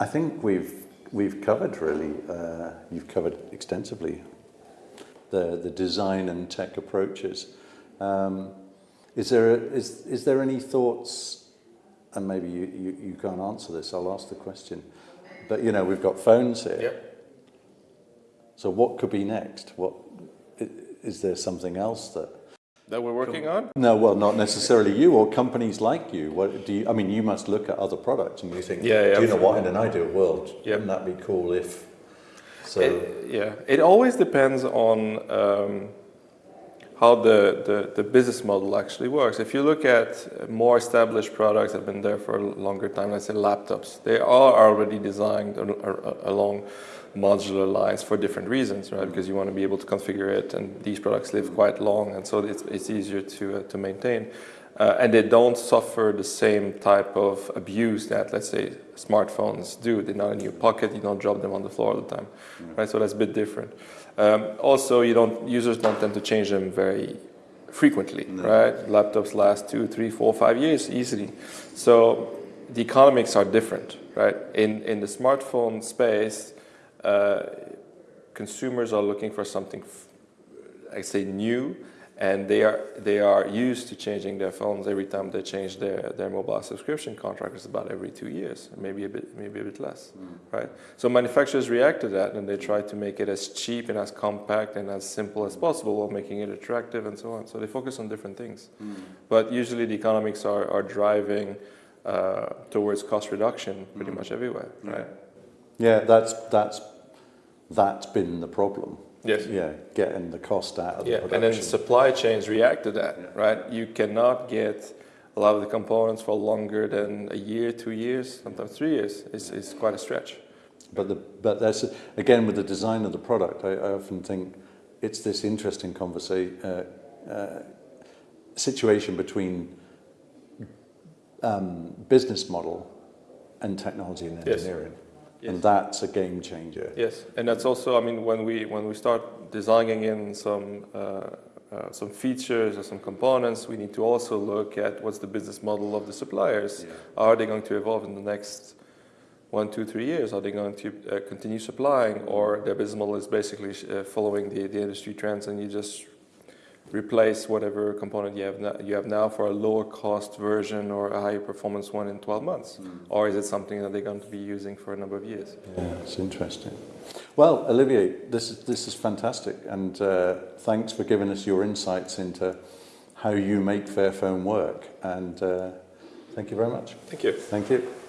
I think we've we've covered really. Uh, you've covered extensively the the design and tech approaches. Um, is there is is there any thoughts? And maybe you, you, you can't answer this. I'll ask the question. But you know, we've got phones here. Yep. So what could be next? What is there something else that that we're working on? No, well, not necessarily you or companies like you. What do you? I mean, you must look at other products and you think, yeah, yeah do you know what? In an ideal world, yeah. wouldn't that be cool if? So it, yeah, it always depends on um, how the, the, the business model actually works. If you look at more established products that have been there for a longer time, let's say laptops, they are already designed along modular lines for different reasons, right? Because you want to be able to configure it, and these products live quite long, and so it's, it's easier to, uh, to maintain. Uh, and they don't suffer the same type of abuse that, let's say, smartphones do. They're not in your pocket, you don't drop them on the floor all the time, right? So that's a bit different. Um, also, you don't, users don't tend to change them very frequently, no. right? Laptops last two, three, four, five years easily. So the economics are different, right? In, in the smartphone space, uh, consumers are looking for something, I say new, and they are they are used to changing their phones every time they change their their mobile subscription contract. It's about every two years, maybe a bit maybe a bit less, mm. right? So manufacturers react to that, and they try to make it as cheap and as compact and as simple as possible, while making it attractive and so on. So they focus on different things, mm. but usually the economics are are driving uh, towards cost reduction pretty mm. much everywhere, right? Yeah, that's that's that's been the problem. Yes. Yeah, getting the cost out of yeah. the production. And then supply chains react to that, yeah. right? You cannot get a lot of the components for longer than a year, two years, sometimes three years. It's, it's quite a stretch. But, the, but that's, again, with the design of the product, I, I often think it's this interesting conversation, uh, uh, situation between um, business model and technology and engineering. Yes. Yes. And that's a game changer. Yes, and that's also, I mean, when we when we start designing in some uh, uh, some features or some components, we need to also look at what's the business model of the suppliers. Yeah. Are they going to evolve in the next one, two, three years? Are they going to uh, continue supplying, or their business model is basically uh, following the the industry trends, and you just replace whatever component you have now, you have now for a lower cost version or a higher performance one in 12 months? Mm. Or is it something that they're going to be using for a number of years? Yeah, it's interesting. Well, Olivier, this is, this is fantastic. And uh, thanks for giving us your insights into how you make Fairphone work. And uh, thank you very much. Thank you. Thank you.